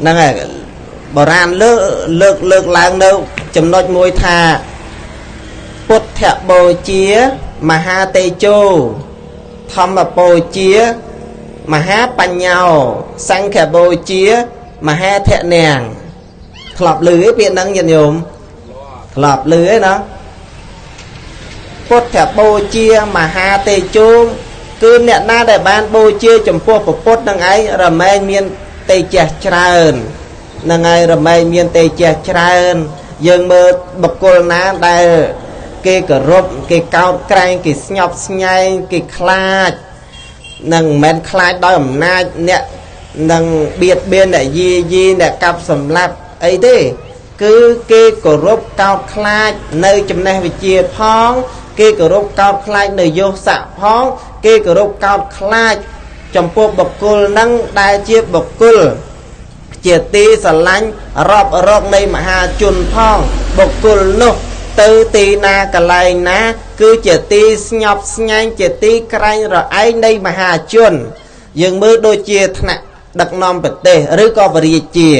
ហ្នឹងហើយបុរាណលើកលើកលើកឡើងនៅ ចំណុចមួយថាពុទ្ធបូជាមហាតេជោធម្មបូជាមហាបញ្ញោសង្ឃបូជាមហាធនាងធ្លាប់ឮឯពាក្យហ្នឹងញាតិញោមធ្លាប់ឮឯណាពុទ្ធបូជាមហាតេជោគឺអ្នកណាដែលបានបូជាចំពោះពុទ្ធនឹងឯងរមែងមាន តេជះច្រើននឹងហើយរមែងមានតេជះច្រើន យើងមើលបុគ្គលណាដែលគេគោរពគេកោតក្រែងគេស្ញប់ស្ញែងគេខ្លាចនឹងមិនមែនខ្លាចដោយអំណាចអ្នកនឹងបៀតបៀនអ្នកយីយីអ្នកកាប់សម្លាប់អីទេគឺគេគោរពកោតខ្លាចនៅចំណេះវិជ្ជាផង គេគោរពកោតខ្លាចនៅយោស័កផង គេគោរពកោតខ្លាច ចំពោះបុគ្គលនឹងដែលជាបុគ្គលជាទីស្រឡាញ់រាប់រកនៃមហាជនផងបុគ្គលនោះទៅទីណាកន្លែងណា គឺជាទីស្ញប់ស្ញែងជាទីក្រែងរឯងនៃមហាជន យើងមើលដូចជាថ្នាក់ដឹកនាំប្រទេសឬក៏វរាជា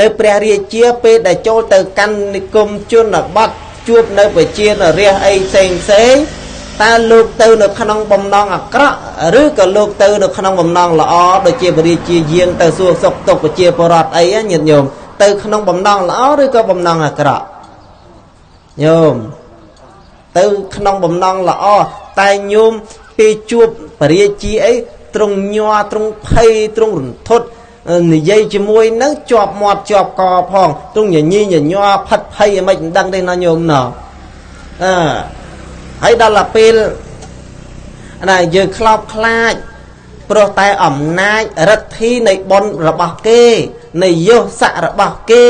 នៅព្រះរាជាពេលដែលចូលទៅកាន់និគមជនបទជួបនៅប្រជានរាជអីផ្សេងផ្សេង តើលោកទៅនៅក្នុងបំណងអាក្រក់ឬក៏លោកទៅនៅក្នុងបំណងល្អដូចជាបរិជាយាងទៅសួរសុខទុក្ខប្រជាពលរដ្ឋអីញាតិញោមទៅក្នុងបំណងល្អឬក៏បំណងអាក្រក់ញោមទៅក្នុងបំណងល្អតែញោមពេលជួបបរិជាអីត្រង់ញ័រត្រង់ភ័យត្រង់រន្ធត់និយាយជាមួយនឹងជាប់មាត់ជាប់កផងទ្រង់ញញីញញ័រផិតភ័យអីមិនដឹងទេណាញោមណោអឺ ហើយដល់ទៅពេលណាយើងខ្លោបខ្លាចព្រោះតែអំណាចរិទ្ធិនៃបុណ្យរបស់គេនៃយស័ករបស់គេ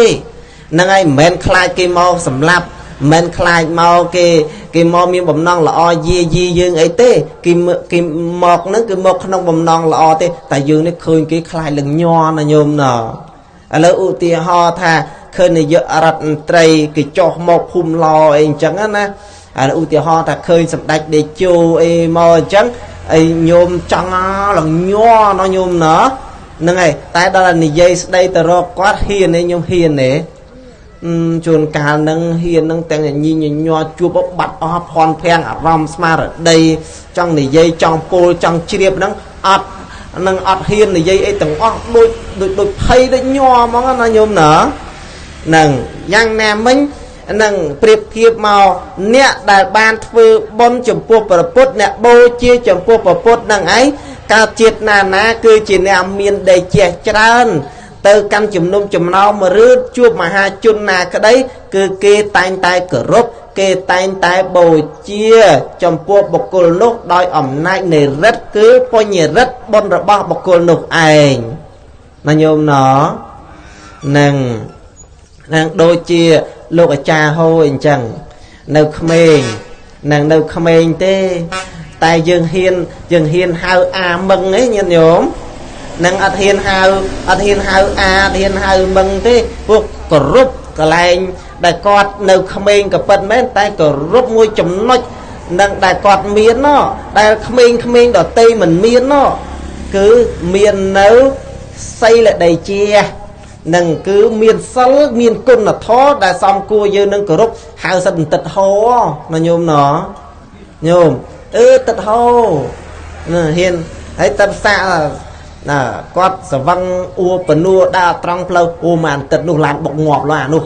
នឹងហើយមិនមែនខ្លាចគេមកសម្លាប់មិនខ្លាចមកគេគេមកមានបំណងល្អយាយីយើងអីទេគេគេមកហ្នឹងគឺមកក្នុងបំណងល្អទេ តែយើងនេះឃើញគេខ្លាចលងញ័រណាញោមណាឥឡូវឧទាហរណ៍ថាឃើញនាយករដ្ឋមន្ត្រីគេចោះមកភូមិឡអីអញ្ចឹងណា អាឧទាហរណ៍ថាឃើញសម្ដេចដេជោអីមកអញ្ចឹងអីញោមចង់លងញ័រណោះញោមណាហ្នឹងហើយតែដល់និយាយស្ដីទៅរកគាត់ហ៊ានទេញោមហ៊ានទេជួនកាលនឹងហ៊ាននឹងទាំងញីញញ័រជួបបាត់អស់ភ័ន្តភាំងអារម្មណ៍ស្មារតីចង់និយាយចង់ពោលចង់ជ្រាបហ្នឹងអត់នឹងអត់ហ៊ាននិយាយអីទាំងអស់ដូចដូចដូចភ័យដូចញ័រហ្មងណាញោមណានឹងយ៉ាងណាមិញ នឹងប្រៀបធៀបមកអ្នកដែលបានធ្វើបុណ្យចំពោះព្រះពុទ្ធអ្នកបូជាចំពោះព្រះពុទ្ធនឹងឯងកើតជាតិណាណាគឺជាអ្នកមានដេជះច្រើន ទៅកាន់ជំនុំចំណោមឬជួបមហាជនណាក្តីគឺគេតែងតែគោរពគេតែងតែបូជា ចំពោះបុគ្គលនោះដោយអំណាចនៃរិទ្ធគឺបញ្ញរិទ្ធបុណ្យរបស់បុគ្គលនោះឯងណាញោមណនឹងនឹងដូចជា លោកអាចារ្យហូរអញ្ចឹងនៅក្មេងនឹងនៅក្មេងទេ តែយើងហ៊ានយើងហ៊ានហៅអាមឹងឯងញាតិញោមនឹងអត់ហ៊ានហៅអត់ហ៊ានហៅអាអត់ហ៊ានហៅមឹងទេពួកគោរពកលែងដែលគាត់នៅក្មេងក៏ពិតមែនតែគោរពមួយចំណុចនឹងដែលគាត់មានណដែលក្មេងក្មេងដតីមិនមានណគឺមាននៅសីលដីជា នឹងគឺមានសិលមានគុណធម៌ដែលសំគួរយើងនឹងគោរពហៅសិតបន្តិតហោណាញោមណញោមអឺទឹកហោណាហ៊ានហើយទឹកសាក់ណាគាត់សវឹងអួបនួដើរត្រង់ផ្លូវអូម៉ានទឹកនោះឡានបុកងាប់ឡើយអានោះ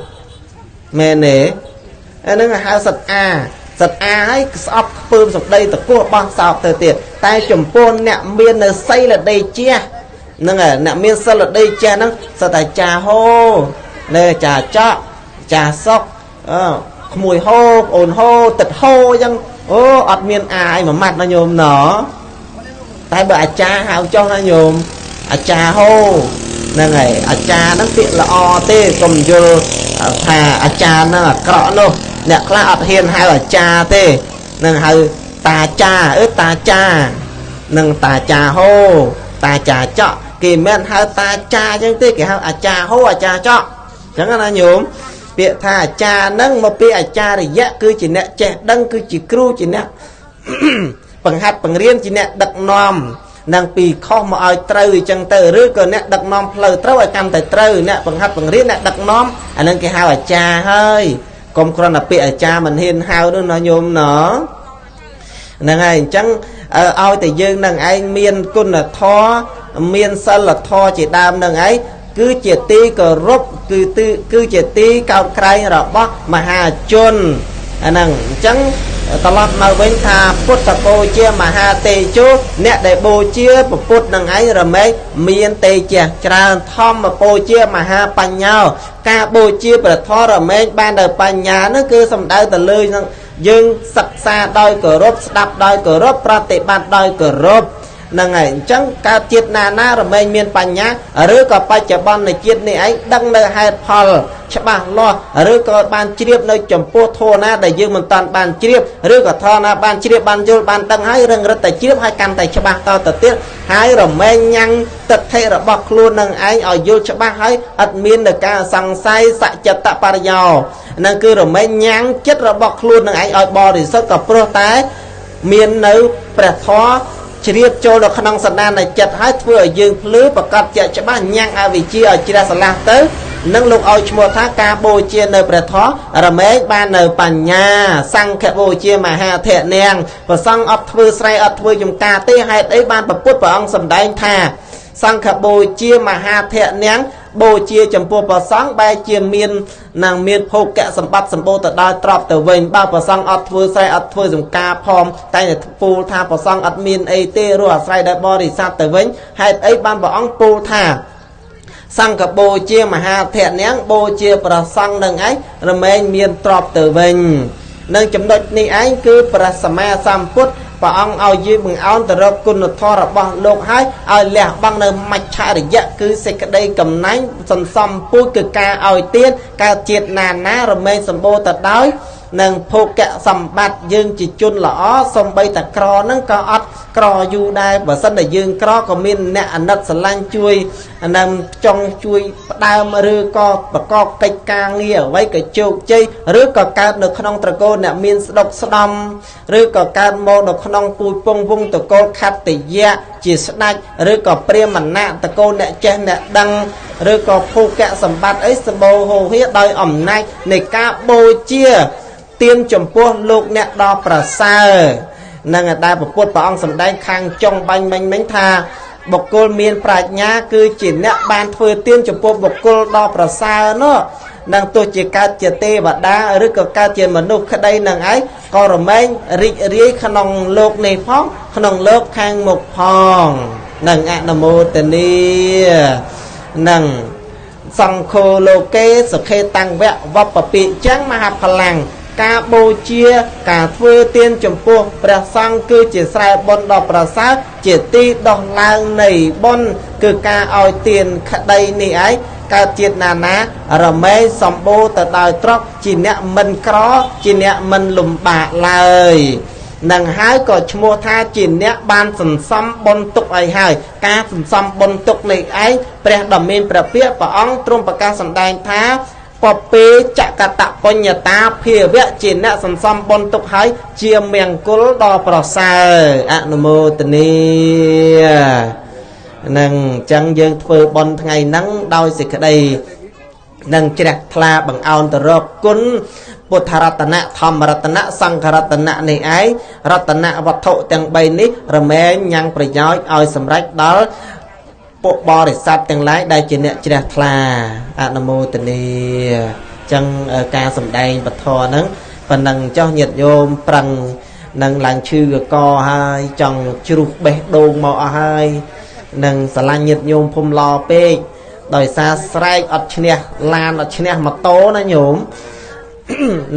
មែនទេអានឹងហៅសិតអាសិតអាហើយស្អប់ខ្ពើមសម្ដីតកោះបោះសោកទៅទៀតតែចំពោះអ្នកមាននៅសីលដីជា ហ្នឹងអ្នកមានសិលដីចេះហ្នឹងសតតែចាហោនៅចាចកចាសុកអឺក្មួយហោប្អូនហោទឹកហោអញ្ចឹងអូអត់មានអាយមួយម៉ាត់ណាញោមណតែបើអាចារ្យហៅចុះណាញោមអាចារ្យហោហ្នឹងហើយអាចារ្យហ្នឹងពាក្យល្អទេកុំយល់ថាអាចារ្យហ្នឹងអាក្រក់នោះអ្នកខ្លះអត់ហ៊ានហៅអាចារ្យទេនឹងហៅតាចាអឺតាចានឹងតាចាហោតាចាចក គេមិនហៅតាចាអញ្ចឹងទេគេហៅអាចារ្យហូអាចារ្យចកអញ្ចឹងណាញោមពាក្យថាអាចារ្យហ្នឹងមកពីអាចារ្យៈគឺជាអ្នកចេះដឹងគឺជាគ្រូជាអ្នកបង្ហាត់បង្រៀនជាអ្នកដឹកនាំនឹងពីខុសមកឲ្យត្រូវអញ្ចឹងទៅឬក៏អ្នកដឹកនាំផ្លូវត្រូវឲ្យកាន់តែត្រូវអ្នកបង្ហាត់បង្រៀនអ្នកដឹកនាំអានឹងគេហៅអាចារ្យហើយកុំគ្រាន់តែពាក្យអាចារ្យមិនហ៊ានហៅនោះណាញោមណហ្នឹងហើយអញ្ចឹងឲ្យតែយើងនឹងឯងមានគុណធម៌ មានសិលធម៌ជាដើមនឹងឯងគឺជាទីគោរពគឺទីគឺជាទីកោតក្រែងរបស់មហាជនអាហ្នឹងអញ្ចឹងត្រឡប់មកវិញថាពុទ្ធបូជាមហាទេជោអ្នកដែលបូជាពុទ្ធនឹងឯងរមែងមានទេជៈច្រើនធម្មបូជាមហាបញ្ញោ ការបូជាព្រះធម៌រមែងបានដល់បញ្ញានោះគឺសំដៅទៅលើនឹងយើងសិក្សាដោយគោរពស្ដាប់ដោយគោរពប្រតិបត្តិដោយគោរព ហ្នឹងហើយអញ្ចឹងកើតជាតិណាណារមែងមានបញ្ញាឬក៏បច្ចុប្បន្ននៃជាតិនេះឯងដឹងនៅហេតុផលច្បាស់លាស់ឬក៏បានជ្រាបនៅចំពោះធម៌ណាដែលយើងមិនតាន់បានជ្រាបឬក៏ធម៌ណាបានជ្រាបបានយល់បានដឹងហើយរឹងរិតតែជ្រាបហើយកាន់តែច្បាស់តទៅទៀតហើយរមែងញ៉ាំងទិដ្ឋិរបស់ខ្លួននឹងឯងឲ្យយល់ច្បាស់ហើយអត់មាននៅការសង្ស័យសច្ចតបរិយោនឹងគឺរមែងញ៉ាំងចិត្តរបស់ខ្លួននឹងឯងឲ្យបរិសុទ្ធក៏ព្រោះតែមាននៅព្រះធម៌ ជ្រាបចូលនៅក្នុងសន្តាននៃចិត្តហើយធ្វើឲ្យយើងភ្លឺប្រកាសជាច្បាស់ញ៉ាំងអវិជ្ជាឲ្យជ្រះស្រឡះទៅនឹងលោកឲ្យឈ្មោះថាការបូជានៅព្រះធម៌រមែងបាននៅបញ្ញាសង្ឃបូជាមហាធរនាងប្រសង់អត់ធ្វើស្រែអត់ធ្វើចំការទេហេតុអីបានប្រពុតព្រះអង្គសម្ដែងថាសង្ឃបូជាមហាធរនាង បូជាចំពោះព្រះសង្ឃបែរជាមាននឹងមានភោគៈសម្បត្តិសម្បូរទៅដល់ទ្រព្យទៅវិញបើព្រះសង្ឃអត់ធ្វើស្រែអត់ធ្វើសំការផងតែតែពូលថាព្រះសង្ឃអត់មានអីទេរស់អាស្រ័យដល់បរិស័ទទៅវិញហេតុអីបានព្រះអង្គពូលថាសង្ឃបូជាមហាធរនាងបូជាប្រសង្ឃនឹងឯងរមែងមានទ្រព្យទៅវិញនឹងចំណុចនេះឯងគឺព្រះសម្មាសម្ពុទ្ធ ព្រះអង្គឲ្យយើងបង្អោនទៅរកគុណធម៌របស់លោកហើយឲ្យលះបង់នៅមច្ឆរិយៈគឺសេចក្តីកំណាញ់សន្សំពូជគឺការឲ្យទៀនកើតជាតិណាណារមែងសម្បូរទៅដោយ និងភោគៈសម្បត្តិយើងជាជនល្អសំបីតែក្រហ្នឹងក៏អត់ក្រយូរដែរបើសិនតែយើងក្រក៏មានអ្នកអាណិតស្រឡាញ់ជួយនឹងចង់ជួយផ្ដើមឬក៏ប្រកបកិច្ចការងារអ្វីក៏ជោគជ័យឬក៏កើតនៅក្នុងត្រកូលអ្នកមានស្ដុកស្ដំឬក៏កើតមកនៅក្នុងពូជពងវងតកូលខត្តយៈជាស្ដេចឬក៏ព្រាមណៈតកូលអ្នកចេះអ្នកដឹងឬក៏ភោគៈសម្បត្តិអីសម្បូរហូរហៀដោយអំណាចនៃការបូជា ទៀនចំពោះលោកអ្នកដ៏ប្រសើរនឹងដែលពុទ្ធព្រះអង្គសម្ដែងខាងចុងបាញ់មិញមិញថាបុគ្គលមានប្រាជ្ញា គឺជាអ្នកបានធ្វើទៀនចំពោះបុគ្គលដ៏ប្រសើរនោះនឹងទោះជាកើតជាទេវតាឬក៏កើតជាមនុស្សក្តីនឹងឯងក៏រមែងរីករាយក្នុងលោកនេះផង ក្នុងលោកខាងមុខផងនឹងអនុមោទនីនឹងសង្ឃោលោកេសុខេតាំងវៈវបពិចឹងមហាផលាំង ការបូជា ការធ្វើទានចំពោះព្រះសង្ឃគឺជាស្រែបុណ្យដ៏ប្រសើរជាទីដោះឡើងនៃបុណ្យគឺការឲ្យទានក្តីនេះឯងកើតជាតិណាណារមែងសម្បូរទៅដោយទ្រព្យជាអ្នកមិនក្រជាអ្នកមិនលំបាកឡើយនឹងហើយក៏ឈ្មោះថាជាអ្នកបានសន្សំបុណ្យទុកឲ្យហើយការសន្សំបុណ្យទុកនេះឯងព្រះដ៏មានព្រះពាក្យព្រះអង្គទ្រង់ប្រកាសសម្ដែងថា ពពេចកតបញ្ញតាភាវៈជាអ្នកសន្សំបុណ្យទុកហើយជាមង្គលដ៏ប្រសើរអនុមោទនីនឹងអញ្ចឹងយើងធ្វើបុណ្យថ្ងៃហ្នឹងដោយសេចក្តីនឹងជ្រះថ្លាបង្អោនទៅរកគុណពុទ្ធរតនៈធម្មរតនៈសង្ឃរតនៈនេះឯងរតនៈវត្ថុទាំង3នេះរមែងញ៉ាំងប្រយោជន៍ឲ្យសម្រេចដល់ ពួកបរិស័ទទាំងឡាយដែលជាអ្នកជ្រះថ្លាអនុមោទនីចឹងការសំដែងពធហ្នឹងប៉ុណ្ណឹងចោះញាតញោមប្រឹងនឹងឡើងឈឺកកហើយចង់ជ្រុះបេះដូងមកអស់ហើយនឹងស្រឡាញ់ញាតញោមភូមិឡពេកដោយសារស្រែកអត់ឈ្នះឡានអត់ឈ្នះម៉ូតូណាញោម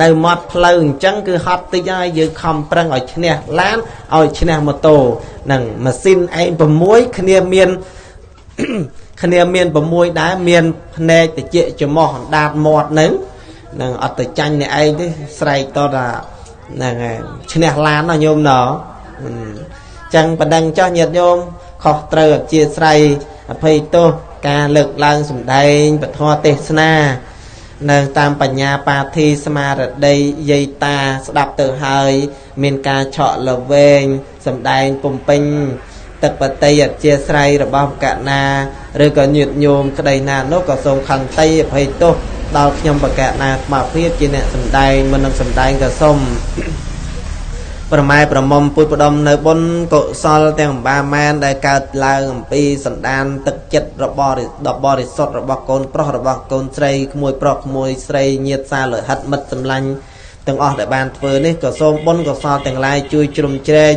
នៅមាត់ផ្លូវអញ្ចឹងគឺហត់តិចហើយយើងខំប្រឹងឲ្យឈ្នះឡានឲ្យឈ្នះម៉ូតូនឹងម៉ាស៊ីនឯង6គ្នាមាន គ្នាមាន6ដែរមានភ្នែកតិចច្រមុះអណ្ដាតមាត់នឹងនឹងអត់ទៅចាញ់អ្នកឯងទេស្រែកតថាហ្នឹងហើយឈ្នះឡានណាញោមណអញ្ចឹងបណ្ដឹងចោះញាតិញោមខុសត្រូវអធិស្ឋ័យអភ័យទោសការលើកឡើងសម្ដែងពធទេសនានៅតាមបញ្ញាបាធិស្មារតីយាយតាស្ដាប់ទៅហើយ មានការឆក់លវែងសម្ដែងពំពេញ ទឹកបតីអធិស្ស្រ័យរបស់កណាឬក៏ញាតញោមក្តីណានោះក៏សូមខន្តីអភ័យទោសដល់ខ្ញុំបកណាស្មារភាពជាអ្នកសំដែងមិននឹងសំដែងក៏សូមប្រម៉ែប្រមុំពុទ្ធផ្ដុំនៅបុណ្យកុសលទាំងអំបាម៉ែនដែលកើតឡើងអំពីសន្តានទឹកចិត្តរបស់ដ៏បរិសុទ្ធរបស់កូនប្រុសរបស់កូនស្រីក្មួយប្រុសក្មួយស្រីញាតសាលោហិតមិត្តសម្លាញ់ទាំងអស់ដែលបានធ្វើនេះក៏សូមបុណ្យកុសលទាំងឡាយជួយជ្រោមជ្រែង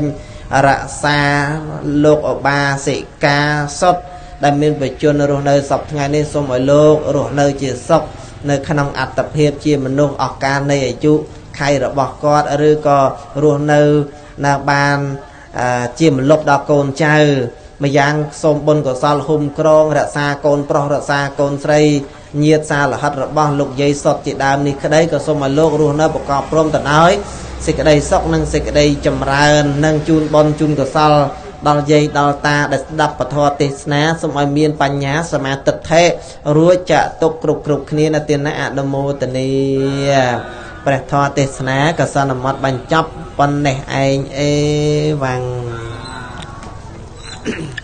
រក្សាលោកអបាសិកាសុទ្ធដែលមានបជនរស់នៅសពថ្ងៃនេះសូមឲ្យលោករស់នៅជាសុខនៅក្នុងអត្តភាពជាមនុស្សអស់កាលនៃអាយុខៃរបស់គាត់ឬក៏រស់នៅនៅបានជាមលុបដល់កូនចៅម្យ៉ាងសូមបុណ្យកុសលហុំក្រងរក្សាកូនប្រុសរក្សាកូនស្រីញាតសាលហិតរបស់លោកយាយសុតជាដើមនេះក្តីក៏សូមឲ្យលោករស់នៅប្រកបព្រមទៅដោយ សេចក្តីសុខនិងសេចក្តីចម្រើននិងជូនបុណ្យជូនកុសលដល់យាយដល់តាដែលស្ដាប់ពធទេសនាសូមឲ្យមានបញ្ញាសមាទិដ្ឋិរួចចាក់ទុកគ្រប់គ្រប់គ្នានៅទានអនុមោទនីព្រះធម៌ទេសនាក៏សន្មត់បញ្ចប់ប៉ុណ្ណេះឯងអេវ៉ាំងព្រះ